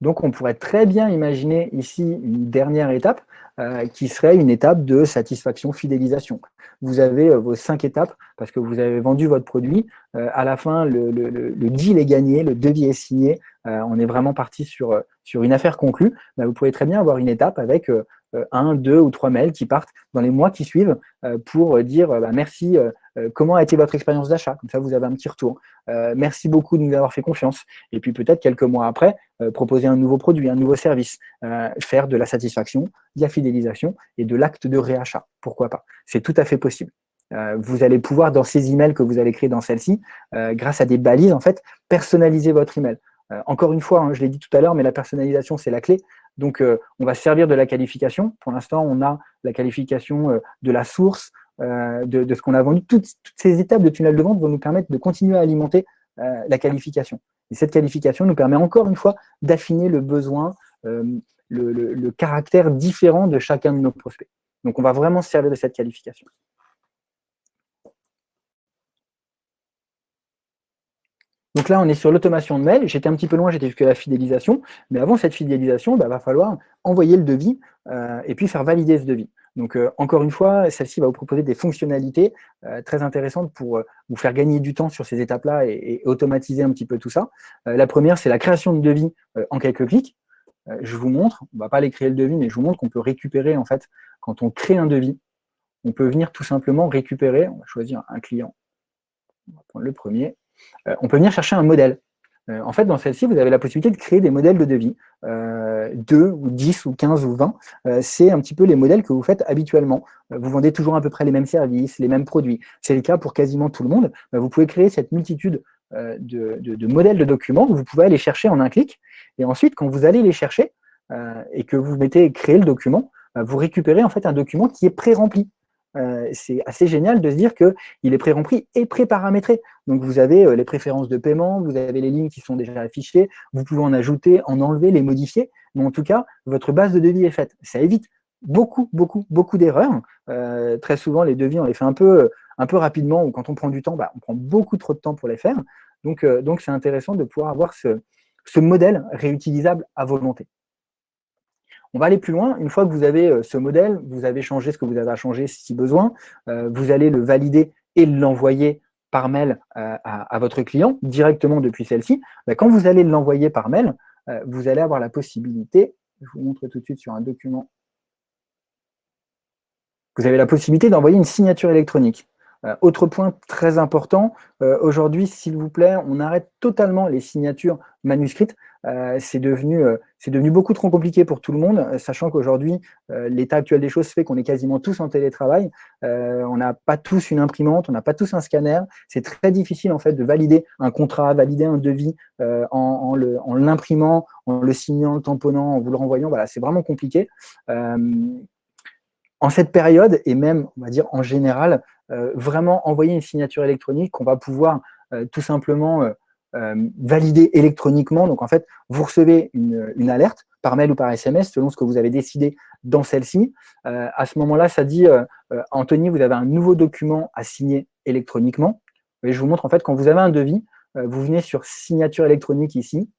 Donc, on pourrait très bien imaginer ici une dernière étape euh, qui serait une étape de satisfaction, fidélisation. Vous avez euh, vos cinq étapes parce que vous avez vendu votre produit. Euh, à la fin, le, deal est gagné, le devis est signé. on est vraiment parti sur, sur une affaire conclue. Vous pouvez très bien avoir une étape avec un, deux ou trois mails qui partent dans les mois qui suivent pour dire bah, merci, comment a été votre expérience d'achat? Comme ça, vous avez un petit retour. merci beaucoup de nous avoir fait confiance. Et puis peut-être quelques mois après, proposer un nouveau produit, un nouveau service, faire de la satisfaction, de la fidélisation et de l'acte de réachat. Pourquoi pas? C'est tout à fait possible. vous allez pouvoir, dans ces emails que vous allez créer dans celle-ci, grâce à des balises, en fait, personnaliser votre email. Encore une fois, hein, je l'ai dit tout à l'heure, mais la personnalisation, c'est la clé. Donc, euh, on va servir de la qualification. Pour l'instant, on a la qualification euh, de la source, euh, de, ce qu'on a vendu. Toutes, ces étapes de tunnel de vente vont nous permettre de continuer à alimenter la qualification. Et cette qualification nous permet encore une fois d'affiner le besoin, le, caractère différent de chacun de nos prospects. Donc, on va vraiment se servir de cette qualification. Donc là, on est sur l'automation de mail. J'étais un petit peu loin, j'étais jusqu'à la fidélisation. Mais avant cette fidélisation, il bah, va falloir envoyer le devis euh, et puis faire valider ce devis. Donc, euh, encore une fois, celle-ci va vous proposer des fonctionnalités euh, très intéressantes pour vous faire gagner du temps sur ces étapes-là et, automatiser un petit peu tout ça. la première, c'est la création de devis en quelques clics. je vous montre, on ne va pas aller créer le devis, mais je vous montre qu'on peut récupérer, en fait, quand on crée un devis, on peut venir tout simplement récupérer, on va choisir un client, on va prendre le premier, on peut venir chercher un modèle. Euh, en fait, dans celle-ci, vous avez la possibilité de créer des modèles de devis, euh, 2 ou 10 ou 15 ou 20. Euh, c'est un petit peu les modèles que vous faites habituellement. vous vendez toujours à peu près les mêmes services, les mêmes produits. C'est le cas pour quasiment tout le monde. vous pouvez créer cette multitude de, modèles de documents vous pouvez aller chercher en un clic. Et ensuite, quand vous allez les chercher et que vous mettez créer le document, vous récupérez en fait un document qui est pré-rempli. Euh, c'est assez génial de se dire qu'il est pré-rempli et pré-paramétré. Donc vous avez euh, les préférences de paiement, vous avez les lignes qui sont déjà affichées, vous pouvez en ajouter, en enlever, les modifier, mais en tout cas, votre base de devis est faite. Ça évite beaucoup, beaucoup, beaucoup d'erreurs. Euh, très souvent, les devis, on les fait un peu, un peu rapidement, ou quand on prend du temps, bah, on prend beaucoup trop de temps pour les faire. Donc c'est intéressant de pouvoir avoir ce modèle réutilisable à volonté. On va aller plus loin. Une fois que vous avez euh, ce modèle, vous avez changé ce que vous avez à changer si besoin, euh, vous allez le valider et l'envoyer par mail euh, à, votre client directement depuis celle-ci. Bah, quand vous allez l'envoyer par mail, vous allez avoir la possibilité, je vous montre tout de suite sur un document, vous avez la possibilité d'envoyer une signature électronique. Autre point très important, aujourd'hui, s'il vous plaît, on arrête totalement les signatures manuscrites. Euh, c'est devenu, euh, devenu beaucoup trop compliqué pour tout le monde, euh, sachant qu'aujourd'hui, l'état actuel des choses fait qu'on est quasiment tous en télétravail. on n'a pas tous une imprimante, on n'a pas tous un scanner. C'est très difficile en fait de valider un contrat, valider un devis en, en l'imprimant, en, le signant, le tamponnant, en vous le renvoyant. Voilà, c'est vraiment compliqué. En cette période, et même, on va dire en général, vraiment envoyer une signature électronique qu'on va pouvoir tout simplement euh, validé électroniquement. Donc, en fait, vous recevez une, alerte par mail ou par SMS, selon ce que vous avez décidé dans celle-ci. Euh, à ce moment-là, ça dit euh, Anthony, vous avez un nouveau document à signer électroniquement. Et je vous montre, en fait, quand vous avez un devis, vous venez sur signature électronique ici.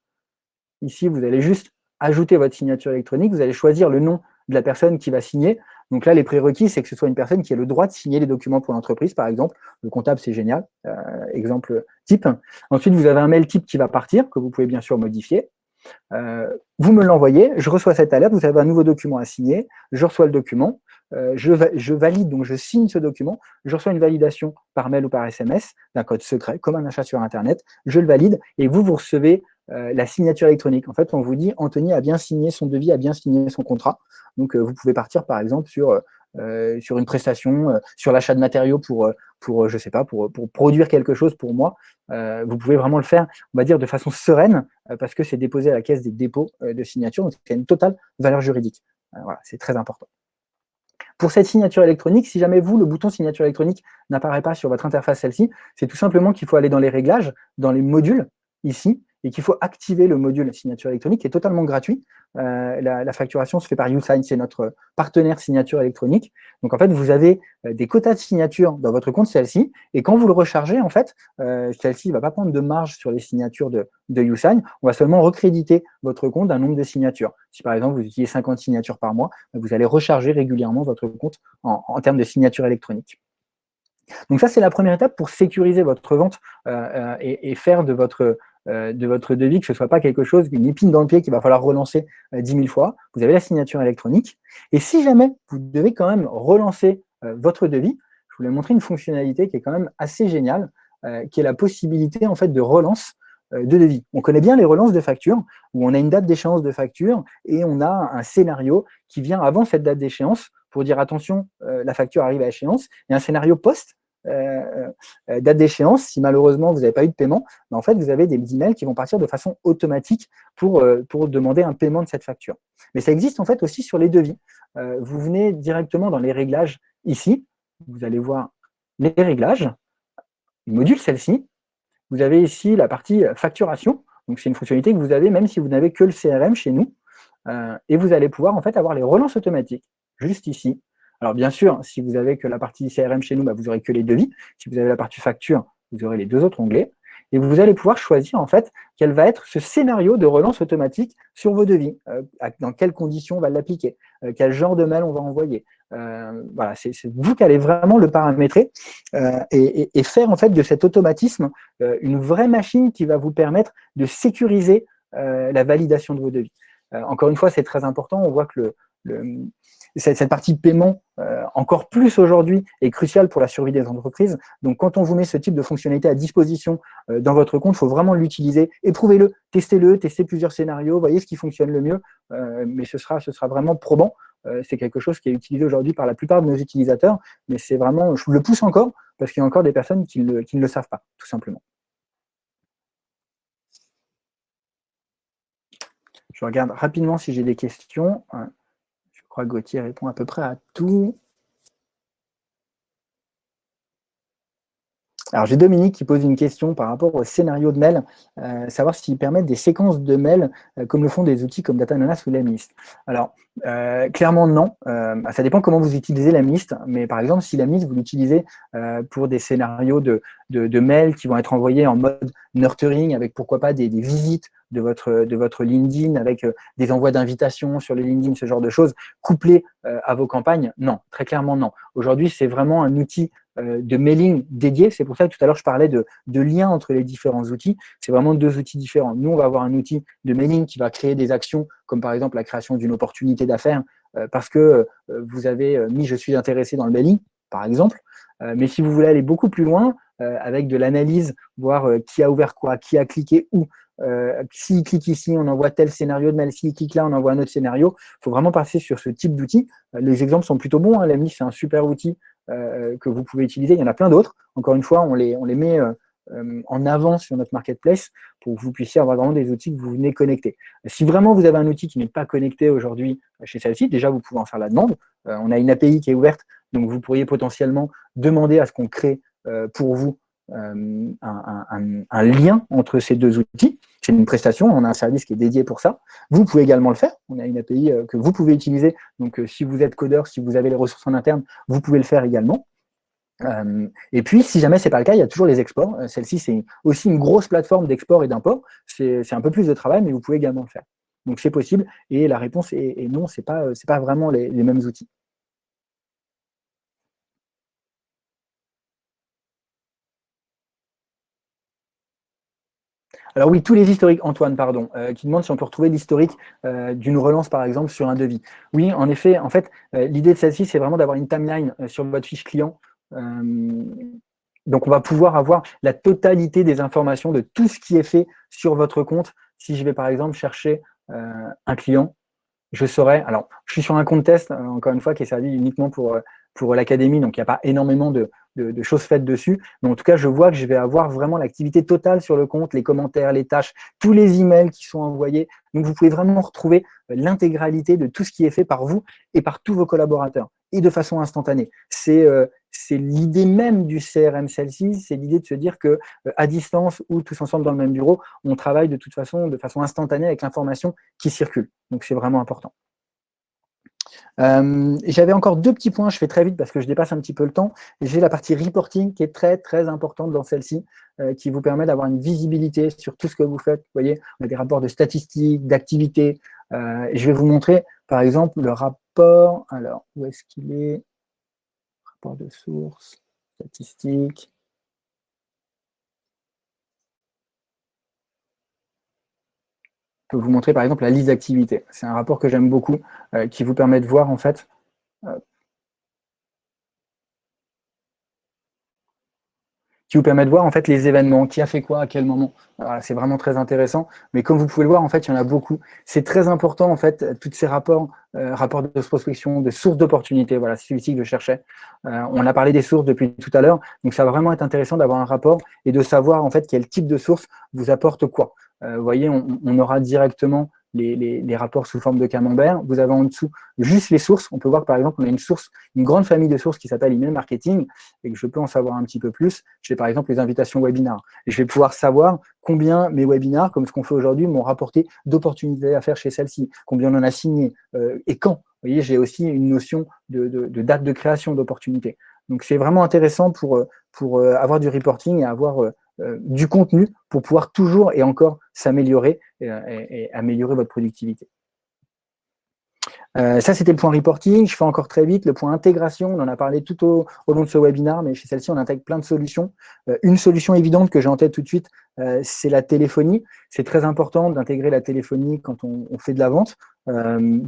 Ici, vous allez juste ajouter votre signature électronique. Vous allez choisir le nom de la personne qui va signer. Donc là, les prérequis, c'est que ce soit une personne qui ait le droit de signer les documents pour l'entreprise, par exemple. Le comptable, c'est génial. Euh, exemple type. Ensuite, vous avez un mail type qui va partir, que vous pouvez bien sûr modifier. Euh, vous me l'envoyez, je reçois cette alerte, vous avez un nouveau document à signer, je reçois le document, euh, je, je, valide, donc je signe ce document, je reçois une validation par mail ou par SMS d'un code secret, comme un achat sur Internet, je le valide, et vous, vous recevez euh, la signature électronique. En fait, on vous dit Anthony a bien signé son devis, a bien signé son contrat. Donc, euh, vous pouvez partir, par exemple, sur, euh, une prestation, sur l'achat de matériaux pour, pour je sais pas, pour, pour produire quelque chose pour moi. vous pouvez vraiment le faire, on va dire, de façon sereine, parce que c'est déposé à la caisse des dépôts de signature, donc c'est une totale valeur juridique. voilà, c'est très important. Pour cette signature électronique, si jamais vous, le bouton signature électronique n'apparaît pas sur votre interface celle-ci, c'est tout simplement qu'il faut aller dans les réglages, dans les modules, ici, et qu'il faut activer le module signature électronique qui est totalement gratuit. Euh, la, facturation se fait par YouSign, c'est notre partenaire signature électronique. Donc en fait, vous avez euh, des quotas de signature dans votre compte celle-ci, et quand vous le rechargez, en fait, euh, celle-ci ne va pas prendre de marge sur les signatures de, YouSign, on va seulement recréditer votre compte d'un nombre de signatures. Si par exemple vous utilisez 50 signatures par mois, vous allez recharger régulièrement votre compte en, termes de signature électronique. Donc ça, c'est la première étape pour sécuriser votre vente et, faire de votre, de votre devis, que ce ne soit pas quelque chose, une épine dans le pied qu'il va falloir relancer euh, dix 10 000 fois. Vous avez la signature électronique. Et si jamais vous devez quand même relancer euh, votre devis, je voulais montrer une fonctionnalité qui est quand même assez géniale, qui est la possibilité en fait de relance de devis. On connaît bien les relances de facture, où on a une date d'échéance de facture et on a un scénario qui vient avant cette date d'échéance pour dire attention, la facture arrive à échéance, et un scénario post euh, euh, date d'échéance, si malheureusement vous n'avez pas eu de paiement, ben, en fait, vous avez des emails qui vont partir de façon automatique pour, euh, pour demander un paiement de cette facture. Mais ça existe en fait aussi sur les devis. vous venez directement dans les réglages ici, vous allez voir les réglages, module celle-ci, vous avez ici la partie facturation, donc c'est une fonctionnalité que vous avez même si vous n'avez que le CRM chez nous, et vous allez pouvoir en fait avoir les relances automatiques, juste ici, alors bien sûr, si vous avez que la partie CRM chez nous, bah, vous aurez que les devis. Si vous avez la partie facture, vous aurez les deux autres onglets. et vous allez pouvoir choisir en fait quel va être ce scénario de relance automatique sur vos devis, euh, dans quelles conditions on va l'appliquer, euh, quel genre de mail on va envoyer. Euh, voilà, c'est vous qui allez vraiment le paramétrer et, et, faire en fait de cet automatisme une vraie machine qui va vous permettre de sécuriser la validation de vos devis. encore une fois, c'est très important, on voit que le, cette, partie paiement, euh, encore plus aujourd'hui, est cruciale pour la survie des entreprises. Donc, quand on vous met ce type de fonctionnalité à disposition euh, dans votre compte, il faut vraiment l'utiliser. Éprouvez-le, testez-le, testez plusieurs scénarios, voyez ce qui fonctionne le mieux, euh, mais ce sera, ce sera vraiment probant. c'est quelque chose qui est utilisé aujourd'hui par la plupart de nos utilisateurs, mais c'est vraiment, je le pousse encore, parce qu'il y a encore des personnes qui ne le savent pas, tout simplement. Je regarde rapidement si j'ai des questions. Crois que Gauthier répond à peu près à tout. Alors, j'ai Dominique qui pose une question par rapport au scénario de mail, euh, savoir s'ils permettent des séquences de mails euh, comme le font des outils comme Datananas ou Lamlist. Alors, euh, clairement non, ça dépend comment vous utilisez Lamlist, mais par exemple, si Lamlist, vous l'utilisez pour des scénarios de, de, mails qui vont être envoyés en mode nurturing, avec pourquoi pas des visites de votre, de LinkedIn avec euh, des envois d'invitations sur le LinkedIn, ce genre de choses, couplés euh, à vos campagnes? Non, très clairement non. Aujourd'hui, c'est vraiment un outil euh, de mailing dédié. C'est pour ça que tout à l'heure, je parlais de, de lien entre les différents outils. C'est vraiment deux outils différents. Nous, on va avoir un outil de mailing qui va créer des actions, comme par exemple la création d'une opportunité d'affaires, parce que vous avez mis « je suis intéressé dans le mailing », par exemple. mais si vous voulez aller beaucoup plus loin, avec de l'analyse, voir qui a ouvert quoi, qui a cliqué où, euh, s'il clique ici, on envoie tel scénario de mail, s'il clique là, on envoie un autre scénario. Il faut vraiment passer sur ce type d'outil. Euh, les exemples sont plutôt bons, hein. l'AMI, c'est un super outil euh, que vous pouvez utiliser. Il y en a plein d'autres. Encore une fois, on les met en avant sur notre marketplace pour que vous puissiez avoir vraiment des outils que vous venez connecter. Si vraiment vous avez un outil qui n'est pas connecté aujourd'hui chez celle-ci, déjà vous pouvez en faire la demande. on a une API qui est ouverte, donc vous pourriez potentiellement demander à ce qu'on crée pour vous un, un, lien entre ces deux outils. C'est une prestation, on a un service qui est dédié pour ça. Vous pouvez également le faire. On a une API euh, que vous pouvez utiliser. Donc, euh, si vous êtes codeur, si vous avez les ressources en interne, vous pouvez le faire également. Euh, et puis, si jamais ce n'est pas le cas, il y a toujours les exports. Celle-ci, c'est aussi une grosse plateforme d'export et d'import. C'est un peu plus de travail, mais vous pouvez également le faire. Donc, c'est possible. Et la réponse est, non, ce n'est pas, pas vraiment les mêmes outils. Alors oui, tous les historiques, Antoine, pardon, euh, qui demande si on peut retrouver l'historique euh, d'une relance, par exemple, sur un devis. Oui, en effet, en fait, euh, l'idée de celle-ci, c'est vraiment d'avoir une timeline sur votre fiche client. donc, on va pouvoir avoir la totalité des informations de tout ce qui est fait sur votre compte. Si je vais, par exemple, chercher un client, je saurai, alors, je suis sur un compte test, encore une fois, qui est servi uniquement pour, pour l'académie, donc il n'y a pas énormément de, choses faites dessus. Mais en tout cas, je vois que je vais avoir vraiment l'activité totale sur le compte, les commentaires, les tâches, tous les emails qui sont envoyés. Donc, vous pouvez vraiment retrouver euh, l'intégralité de tout ce qui est fait par vous et par tous vos collaborateurs et de façon instantanée. C'est euh, l'idée même du CRM celle-ci, c'est l'idée de se dire que euh, à distance ou tous ensemble dans le même bureau, on travaille de toute façon, de façon instantanée avec l'information qui circule. Donc, c'est vraiment important. Euh, j'avais encore deux petits points, je fais très vite parce que je dépasse un petit peu le temps. J'ai la partie reporting qui est très très importante dans celle-ci, euh, qui vous permet d'avoir une visibilité sur tout ce que vous faites. Vous voyez, on a des rapports de statistiques, d'activités. Euh, je vais vous montrer par exemple le rapport, alors où est-ce qu'il est? Rapport de source, statistiques. Peux vous montrer par exemple la liste d'activités. C'est un rapport que j'aime beaucoup, euh, qui vous permet de voir en fait euh, qui vous permet de voir en fait les événements, qui a fait quoi, à quel moment. c'est vraiment très intéressant. Mais comme vous pouvez le voir, en fait, il y en a beaucoup. C'est très important en fait, tous ces rapports, euh, rapports de prospection, de sources d'opportunités. Voilà, c'est celui-ci que je cherchais. on a parlé des sources depuis tout à l'heure, donc ça va vraiment être intéressant d'avoir un rapport et de savoir en fait quel type de source vous apporte quoi. Euh, vous voyez, on, aura directement les, rapports sous forme de camembert. Vous avez en dessous juste les sources. On peut voir par exemple, on a une source, une grande famille de sources qui s'appelle email marketing et que je peux en savoir un petit peu plus. J'ai par exemple les invitations webinars. Et je vais pouvoir savoir combien mes webinars, comme ce qu'on fait aujourd'hui, m'ont rapporté d'opportunités à faire chez celle-ci, combien on en a signé euh, et quand. Vous voyez, j'ai aussi une notion de, date de création d'opportunités. Donc c'est vraiment intéressant pour, pour avoir du reporting et avoir du contenu pour pouvoir toujours et encore s'améliorer et améliorer votre productivité. Euh, ça, c'était le point reporting. Je fais encore très vite. Le point intégration, on en a parlé tout au, long de ce webinaire, mais chez celle-ci, on intègre plein de solutions. Euh, une solution évidente que j'ai en tête tout de suite, euh, c'est la téléphonie. C'est très important d'intégrer la téléphonie quand on, fait de la vente,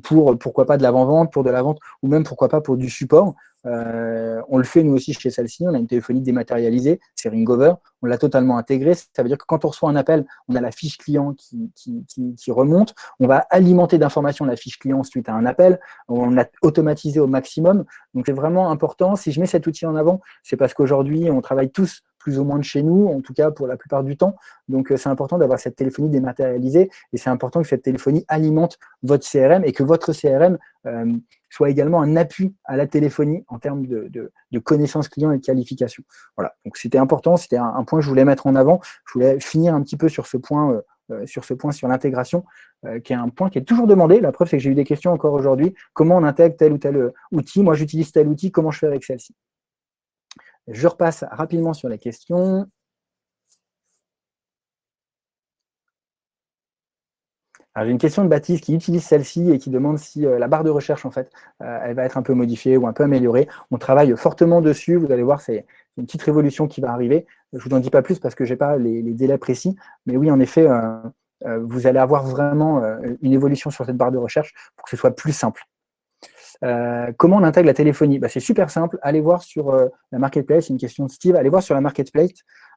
pour pourquoi pas de l'avant-vente, pour de la vente, ou même pourquoi pas pour du support. Euh, on le fait nous aussi chez celle-ci, on a une téléphonie dématérialisée, c'est Ringover, on l'a totalement intégré, ça veut dire que quand on reçoit un appel, on a la fiche client qui, qui, remonte, on va alimenter d'informations la fiche client suite à un appel, on l'a automatisé au maximum, donc c'est vraiment important, si je mets cet outil en avant, c'est parce qu'aujourd'hui on travaille tous plus ou moins de chez nous, en tout cas pour la plupart du temps. Donc, euh, c'est important d'avoir cette téléphonie dématérialisée et c'est important que cette téléphonie alimente votre CRM et que votre CRM euh, soit également un appui à la téléphonie en termes de, connaissances clients et de qualification. Voilà, donc c'était important, c'était un, point que je voulais mettre en avant. Je voulais finir un petit peu sur ce point, euh, sur ce point sur l'intégration, qui est un point qui est toujours demandé. La preuve, c'est que j'ai eu des questions encore aujourd'hui. Comment on intègre tel ou tel outil? Moi, j'utilise tel outil, comment je fais avec celle-ci? Je repasse rapidement sur la question. J'ai une question de Baptiste qui utilise celle-ci et qui demande si euh, la barre de recherche, en fait, euh, elle va être un peu modifiée ou un peu améliorée. On travaille fortement dessus. Vous allez voir, c'est une petite révolution qui va arriver. Je ne vous en dis pas plus parce que je n'ai pas les, délais précis. Mais oui, en effet, euh, vous allez avoir vraiment une évolution sur cette barre de recherche pour que ce soit plus simple. Euh, comment on intègre la téléphonie? Bah, C'est super simple. Allez voir sur euh, la marketplace, une question de Steve, allez voir sur la marketplace.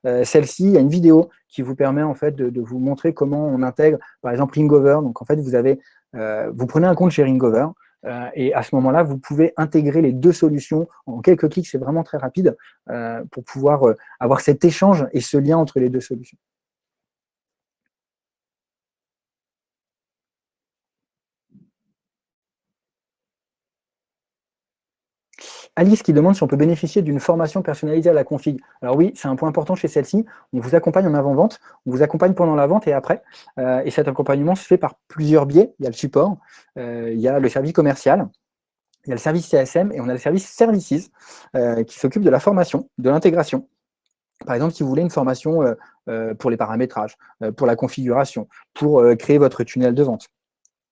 Euh, celle-ci, il y a une vidéo qui vous permet en fait de, vous montrer comment on intègre, par exemple, Ringover. Donc en fait, vous avez, vous prenez un compte chez Ringover, et à ce moment-là, vous pouvez intégrer les deux solutions en quelques clics, c'est vraiment très rapide, pour pouvoir avoir cet échange et ce lien entre les deux solutions. Alice qui demande si on peut bénéficier d'une formation personnalisée à la config. Alors oui, c'est un point important chez celle-ci. On vous accompagne en avant-vente, on vous accompagne pendant la vente et après. Euh, et cet accompagnement se fait par plusieurs biais. Il y a le support, euh, il y a le service commercial, il y a le service CSM et on a le service Services euh, qui s'occupe de la formation, de l'intégration. Par exemple, si vous voulez une formation pour les paramétrages, pour la configuration, pour créer votre tunnel de vente,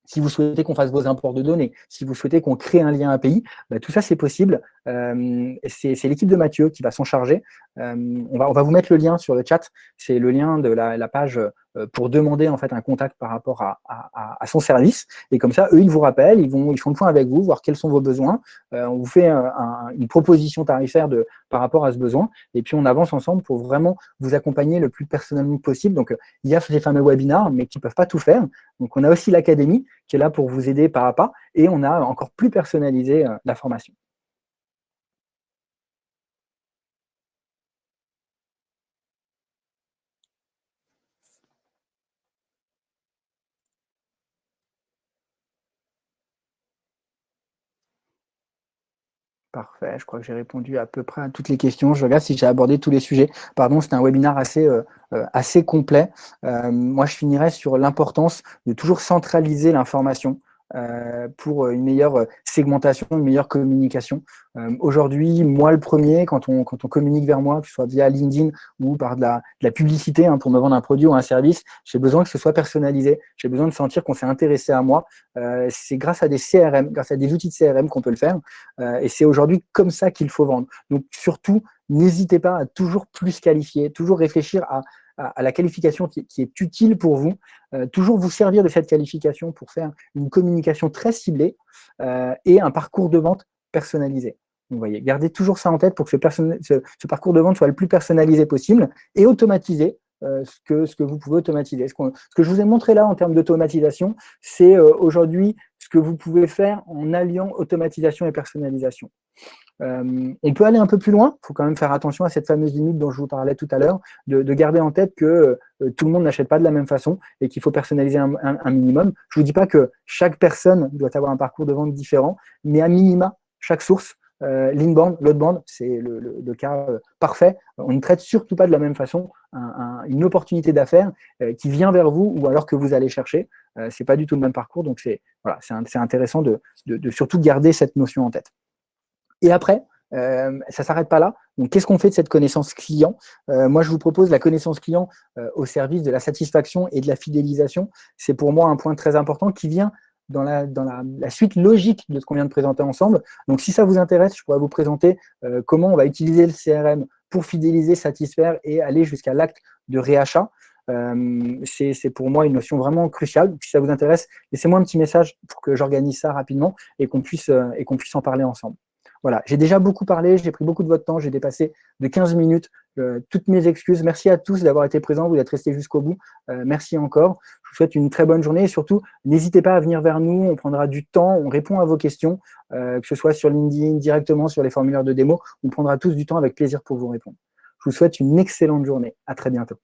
si vous souhaitez qu'on fasse vos imports de données, si vous souhaitez qu'on crée un lien API, bah, tout ça c'est possible. Euh, c'est l'équipe de Mathieu qui va s'en charger. Euh, on, va, on va vous mettre le lien sur le chat. C'est le lien de la, page euh, pour demander en fait un contact par rapport à, son service. Et comme ça, eux, ils vous rappellent, ils, vont, ils font le point avec vous, voir quels sont vos besoins. on vous fait une proposition tarifaire de, par rapport à ce besoin. Et puis, on avance ensemble pour vraiment vous accompagner le plus personnellement possible. Donc, il y a ces fameux webinars, mais qui ne peuvent pas tout faire. Donc, on a aussi l'académie qui est là pour vous aider pas à pas. Et on a encore plus personnalisé la formation. Parfait, je crois que j'ai répondu à peu près à toutes les questions. Je regarde si j'ai abordé tous les sujets. Pardon, c'était un webinaire assez, euh, euh, assez complet. Euh, moi, je finirais sur l'importance de toujours centraliser l'information. Euh, pour une meilleure segmentation, une meilleure communication. Euh, aujourd'hui, moi le premier, quand on, quand on communique vers moi, que ce soit via LinkedIn ou par de la, publicité hein, pour me vendre un produit ou un service, j'ai besoin que ce soit personnalisé. J'ai besoin de sentir qu'on s'est intéressé à moi. Euh, c'est grâce à des CRM, grâce à des outils de CRM qu'on peut le faire. et c'est aujourd'hui comme ça qu'il faut vendre. Donc surtout, n'hésitez pas à toujours plus qualifier, toujours réfléchir à à, la qualification qui, est utile pour vous, euh, toujours vous servir de cette qualification pour faire une communication très ciblée euh, et un parcours de vente personnalisé. Vous voyez, gardez toujours ça en tête pour que ce, parcours de vente soit le plus personnalisé possible et automatisé euh, ce, que, vous pouvez automatiser. Ce, ce, que je vous ai montré là en termes d'automatisation, c'est aujourd'hui ce que vous pouvez faire en alliant automatisation et personnalisation. Euh, on peut aller un peu plus loin, il faut quand même faire attention à cette fameuse limite dont je vous parlais tout à l'heure, de, garder en tête que euh, tout le monde n'achète pas de la même façon et qu'il faut personnaliser un, minimum. Je ne vous dis pas que chaque personne doit avoir un parcours de vente différent, mais à minima, chaque source, euh, l'inbound, l'outbound, c'est le, cas euh, parfait. On ne traite surtout pas de la même façon une opportunité d'affaires qui vient vers vous ou alors que vous allez chercher. Ce n'est pas du tout le même parcours, donc c'est voilà, intéressant de, de surtout garder cette notion en tête. Et après, euh, ça ne s'arrête pas là. Donc, qu'est-ce qu'on fait de cette connaissance client? Euh, Moi, je vous propose la connaissance client euh, au service de la satisfaction et de la fidélisation. C'est pour moi un point très important qui vient dans la, suite logique de ce qu'on vient de présenter ensemble. Donc, si ça vous intéresse, je pourrais vous présenter comment on va utiliser le CRM pour fidéliser, satisfaire et aller jusqu'à l'acte de réachat. C'est pour moi une notion vraiment cruciale. si ça vous intéresse, laissez-moi un petit message pour que j'organise ça rapidement et qu'on puisse, et qu'on puisse en parler ensemble. Voilà, j'ai déjà beaucoup parlé, j'ai pris beaucoup de votre temps, j'ai dépassé de 15 minutes. Euh, toutes mes excuses. Merci à tous d'avoir été présents, vous êtes restés jusqu'au bout. Euh, merci encore. Je vous souhaite une très bonne journée et surtout, n'hésitez pas à venir vers nous, on prendra du temps, on répond à vos questions, euh, que ce soit sur LinkedIn, directement sur les formulaires de démo, on prendra tous du temps avec plaisir pour vous répondre. Je vous souhaite une excellente journée. À très bientôt.